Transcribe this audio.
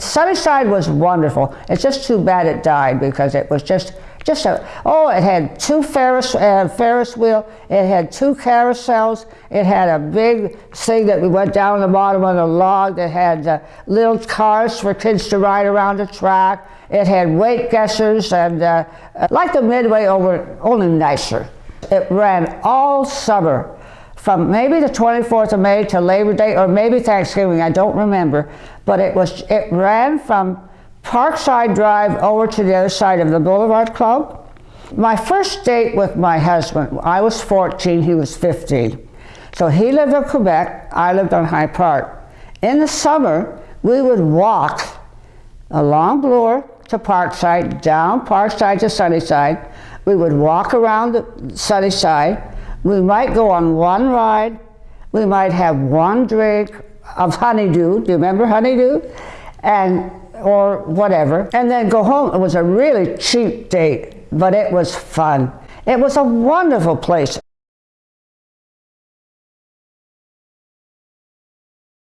Sunnyside was wonderful. It's just too bad it died because it was just just a oh it had two Ferris uh, Ferris wheel. It had two carousels. It had a big thing that we went down the bottom of the log that had uh, little cars for kids to ride around the track. It had weight guessers and uh, like the Midway over only nicer. It ran all summer from maybe the 24th of May to Labor Day or maybe Thanksgiving, I don't remember, but it was it ran from Parkside Drive over to the other side of the Boulevard Club. My first date with my husband, I was 14, he was 15. So he lived in Quebec, I lived on High Park. In the summer, we would walk along Bloor to Parkside, down Parkside to Sunnyside. We would walk around the Sunnyside, we might go on one ride. We might have one drink of honeydew. Do you remember honeydew? And or whatever, and then go home. It was a really cheap date, but it was fun. It was a wonderful place.